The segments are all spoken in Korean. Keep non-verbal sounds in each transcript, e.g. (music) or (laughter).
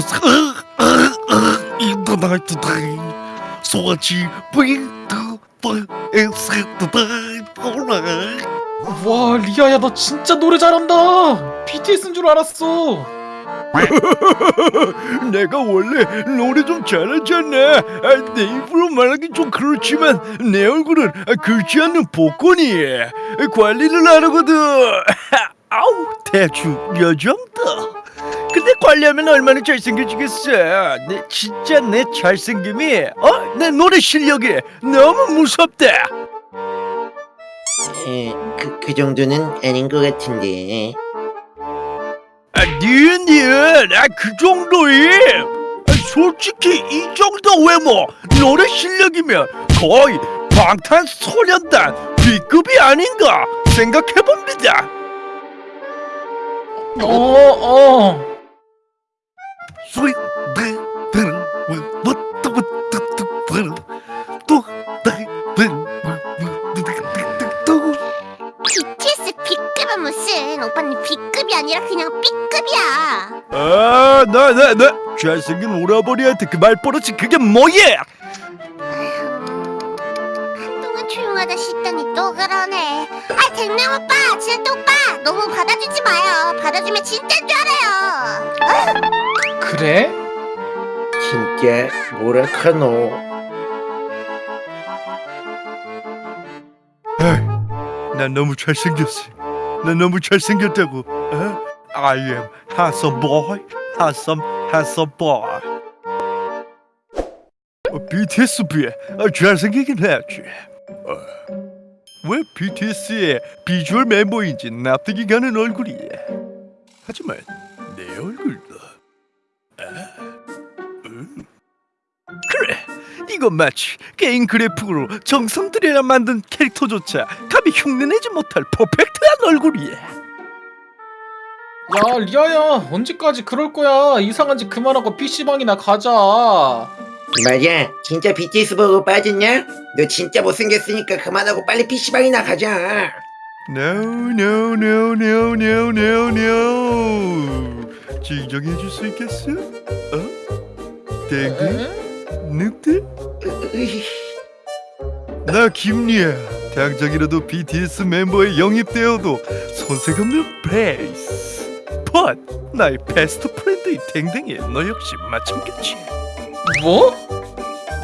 코스 인터나이트 데이 소아치 빙트 에스트데이 와 리아야 너 진짜 노래 잘한다. BTS인 줄 알았어. (laughs) 내가 원래 노래 좀 잘하잖아. 아, 내 입으로 말하기 좀 그렇지만 내 얼굴은 긁지 않는 복권이야. 관리를 하려거든. (laughs) 아우 대충 요 정도 근데 관리하면 얼마나 잘생겨지겠어? 내 진짜 내 잘생김이 어? 내 노래 실력이 너무 무섭다 에, 그, 그 정도는 아닌 것 같은데. 아, 니은 니은. 아, 그 정도임. 아, 솔직히 이 정도 외모 노래 실력이면 거의 방탄소년단 B급이 아닌가 생각해봅니다. 어 어 아, 나, 나, 나 잘생긴 오라버니한테 그 말버릇이 그게 뭐야? 한동안 조용하다 싶더니 또 그러네 아 댕남 오빠 진짜 오빠 너무 받아주지 마요 받아주면 진짜인 줄 알아요 그래? 진짜 뭐라카노. 에이, 난 너무 잘생겼어. 난 너무 잘생겼다고. 어? I am handsome boy, handsome, handsome boy. 어, BTS비에 아, 잘생기긴 했지. 어, 왜 BTS의 비주얼 멤버인지 납득이 가는 얼굴이야. 하지만 내 얼굴도 아, 음. 그래 이건 마치 게임 그래픽으로 정성 들여야 만든 캐릭터조차 감히 흉내내지 못할 퍼펙트한 얼굴이야 야 리아야 언제까지 그럴 거야 이상한 짓 그만하고 PC방이나 가자 맞아. 진짜 BTS 보고 빠졌냐? 너 진짜 못생겼으니까 그만하고 빨리 PC방이나 가자. No no no no no no no 진정해 줄 수 있겠어? 어? 땡땡? 늑대? 나 김리야 당장이라도 BTS 멤버에 영입되어도 손색 없는 베이스 펀 나의 베스트 프렌드인 댕댕이 너 역시 마찬가지 뭐?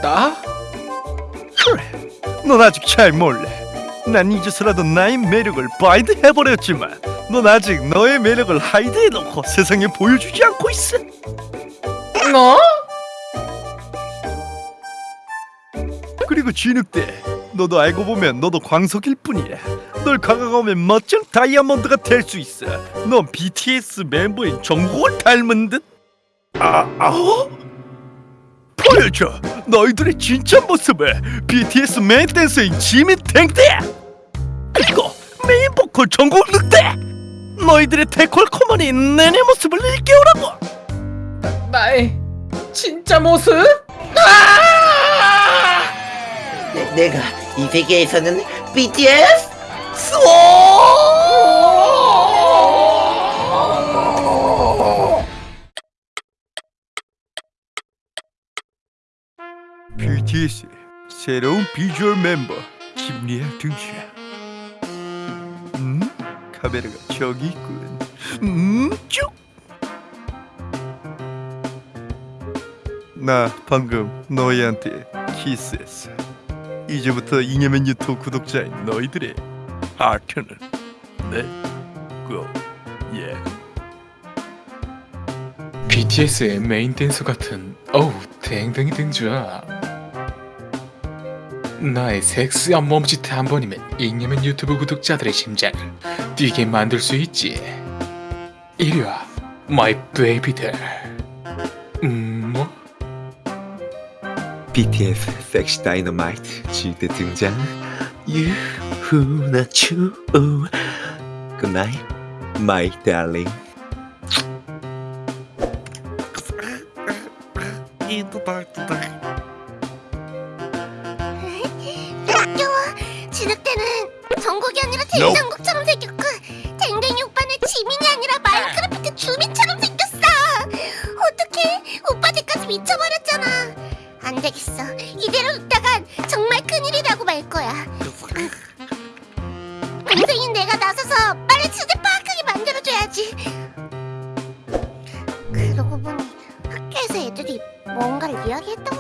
나? 그래 넌 아직 잘 몰라 난 이제서라도 나의 매력을 바이드 해버렸지만 넌 아직 너의 매력을 하이드해놓고 세상에 보여주지 않고 있어 너? 그리고 진흙대 너도 알고 보면 너도 광석일 뿐이야. 널 강화하면 멋진 다이아몬드가 될 수 있어. 넌 BTS 멤버인 정국을 닮은 듯. 아, 아? 보여줘. 너희들의 진짜 모습을 BTS 메인 댄서인 지민 탱대 그리고 메인 보컬 정국 늑대. 너희들의 데콜코머니 내내 모습을 일깨우라고. 나의 진짜 모습? 내, 내가 이 세계에서는 BTS? BTS 새로운 비주얼 멤버 김리아 등장. 음? 카메라가 저기 있군. 음? 쭉. 나 방금 너희한테 키스했어. 이제부터 이념의 유튜브 구독자인 너희들의 하트는 내 거예. BTS의 메인 댄서 같은 어우 댕댕이 등주야 나의 섹시한 몸짓 한 번이면 잉여맨 유튜브 구독자들의 심장을 뛰게 만들 수 있지 이리와 마이 베이비들 음 뭐? BTS 섹시 다이너마이트 지대 등장. 유후나 추 굿나잇 마이 달링 웃겨 진흙대는 정국이 아니라 대장국처럼 생겼고 댕댕이 오빠는 지민이 아니라 마인크래프트 주민처럼 생겼어. 어떡해? 어떡해 오빠들까지 미쳐버렸잖아 안 되겠어. 이대로 뒀다간 정말 큰일이 라고 말 거야. 동생인 내가 나서서 빨리 주제 파악하게 만들어줘야지. 그러고 보니 학교에서 애들이 뭔가를 이야기했던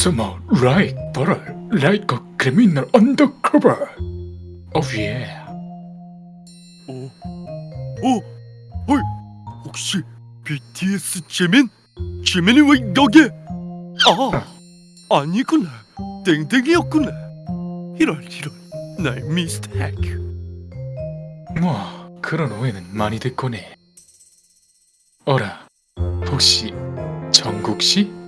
Somehow right, but like a criminal undercover. Oh yeah. 어? 어? 헐 혹시 BTS 재민? 재민이 왜 여기? 아 아니구나 땡땡이었구나 이럴 이럴 나의 미스테이크 뭐 그런 오해는 많이 듣고네. 어라, 혹시 정국 씨?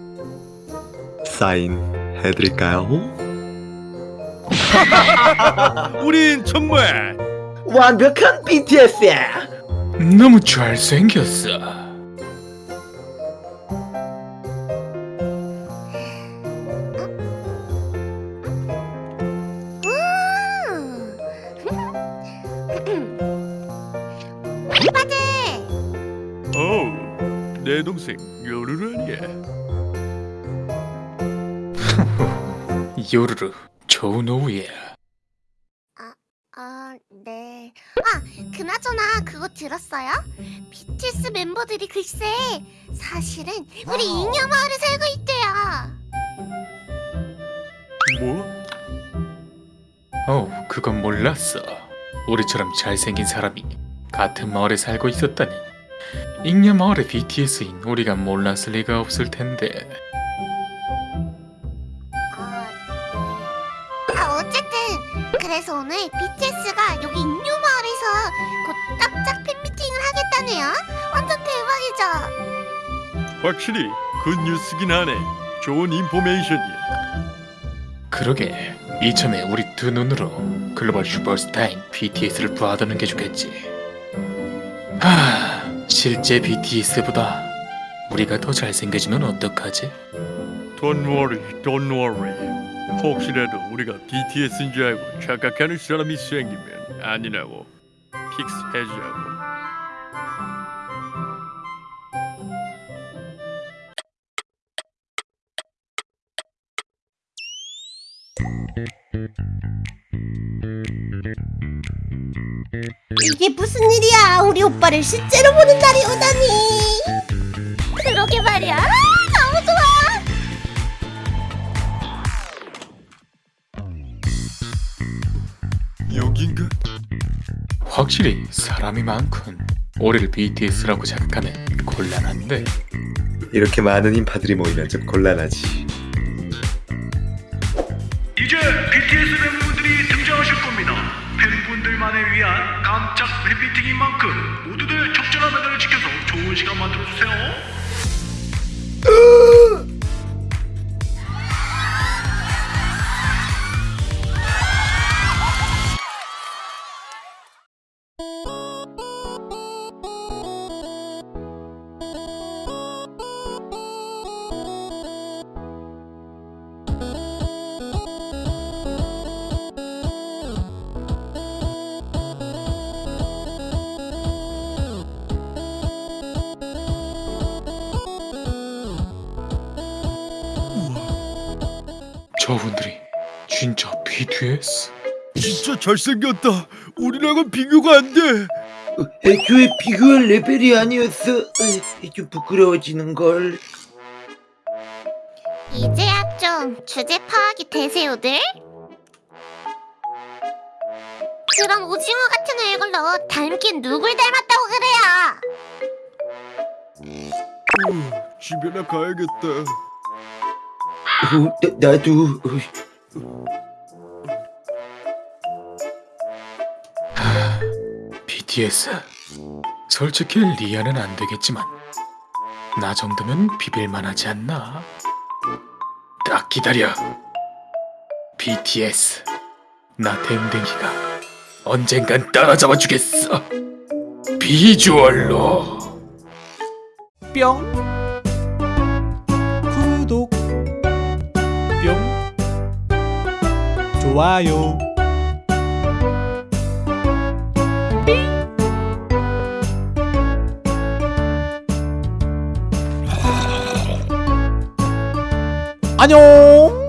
사인 해드릴까요? (laughs) 우린 정말 완벽한 BTS야. 너무 잘생겼어. 오빠들 어내 동생 요루루 아니야 요르르 좋은 오후에 아, 네. 아, 그나저나 그거 들었어요? BTS 멤버들이 글쎄 사실은 우리 잉여 마을에 살고 있대요. 뭐? 어, 그건 몰랐어. 우리처럼 잘생긴 사람이 같은 마을에 살고 있었다니. 잉여 마을의 BTS인 우리가 몰랐을 리가 없을 텐데. 어쨌든 그래서 오늘 BTS가 여기 잉여 마을에서 곧 깜짝 팬미팅을 하겠다네요. 완전 대박이죠. 확실히 good news긴 하네 좋은 information이야 그러게 이참에 우리 두 눈으로 글로벌 슈퍼스타인 BTS를 봐두는 게 좋겠지. 하, 실제 BTS보다 우리가 더 잘생겨지면 어떡하지? Don't worry, don't worry. 혹시라도 우리가 BTS인 줄 알고 착각하는 사람이 생기면 아니라고 fix 해주자고. 이게 무슨 일이야? 우리 오빠를 실제로 보는 날이 오다니. 그러게 말이야. 여긴가? 확실히 사람이 많군. 우리를 BTS라고 생각하면 곤란한데. 이렇게 많은 인파들이 모이면 좀 곤란하지. 이제 BTS 멤버분들이 등장하실 겁니다. 팬분들만을 위한 깜짝 팬미팅인 만큼 모두들 적절한 매너를 지켜서 좋은 시간 만들어주세요. 저분들이 진짜 BTS? 진짜 잘생겼다. 우리랑은 비교가 안 돼. 애초에 비교할 레벨이 아니었어. 에이, 좀 부끄러워지는 걸. 이제야 좀 주제 파악이 되세요들? 그럼 오징어 같은 얼굴로 닮긴 누굴 닮았다고 그래요? 후, 집에나 가야겠다. 어, 나, 나도. 어, BTS. 솔직히 리아는 안 되겠지만 나 정도면 비빌만 하지 않나? 딱 기다려. BTS. 나 댕댕이가 언젠간 따라잡아 주겠어. 비주얼로. 뿅 구독 좋아요. 안녕